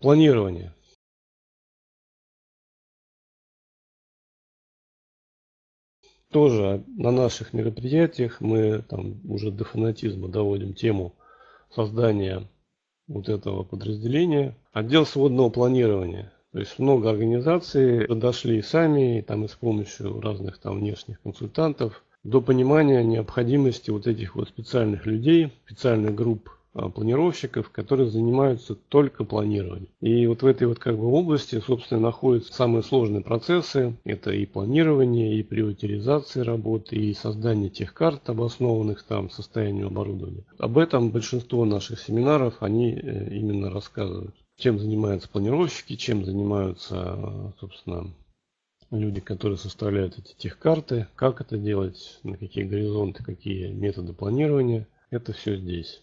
Планирование. Тоже на наших мероприятиях мы там уже до фанатизма доводим тему создания вот этого подразделения. Отдел сводного планирования. То есть много организаций дошли сами, там и с помощью разных там внешних консультантов, до понимания необходимости вот этих вот специальных людей, специальных групп планировщиков, которые занимаются только планированием. И вот в этой вот как бы области, собственно, находятся самые сложные процессы. Это и планирование, и приоритизация работы, и создание тех карт, обоснованных там состоянию оборудования. Об этом большинство наших семинаров, они э, именно рассказывают. Чем занимаются планировщики, чем занимаются, собственно, люди, которые составляют эти техкарты, как это делать, на какие горизонты, какие методы планирования. Это все здесь.